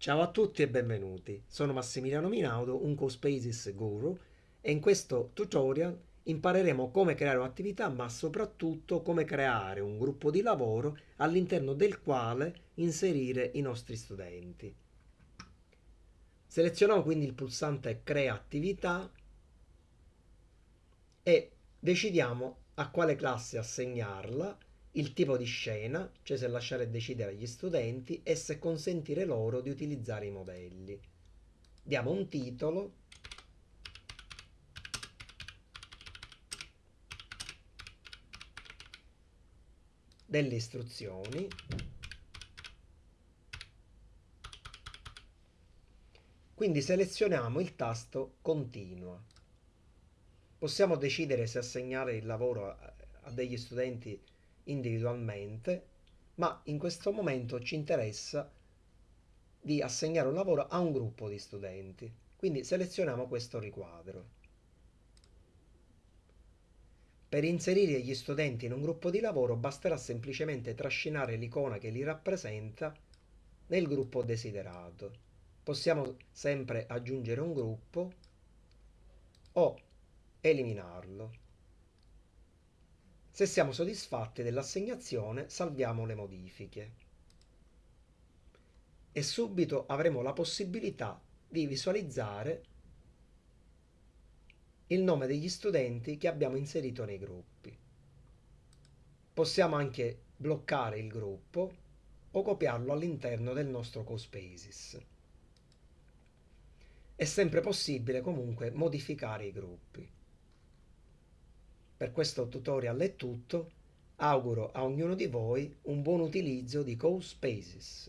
Ciao a tutti e benvenuti, sono Massimiliano Minaudo, un CoSpaces Guru e in questo tutorial impareremo come creare un'attività ma soprattutto come creare un gruppo di lavoro all'interno del quale inserire i nostri studenti. Selezioniamo quindi il pulsante Crea attività e decidiamo a quale classe assegnarla il tipo di scena, cioè se lasciare decidere agli studenti e se consentire loro di utilizzare i modelli. Diamo un titolo. Delle istruzioni. Quindi selezioniamo il tasto continua. Possiamo decidere se assegnare il lavoro a degli studenti individualmente, ma in questo momento ci interessa di assegnare un lavoro a un gruppo di studenti. Quindi selezioniamo questo riquadro. Per inserire gli studenti in un gruppo di lavoro basterà semplicemente trascinare l'icona che li rappresenta nel gruppo desiderato. Possiamo sempre aggiungere un gruppo o eliminarlo. Se siamo soddisfatti dell'assegnazione salviamo le modifiche e subito avremo la possibilità di visualizzare il nome degli studenti che abbiamo inserito nei gruppi. Possiamo anche bloccare il gruppo o copiarlo all'interno del nostro CoSpaces. È sempre possibile comunque modificare i gruppi. Per questo tutorial è tutto, auguro a ognuno di voi un buon utilizzo di CoSpaces.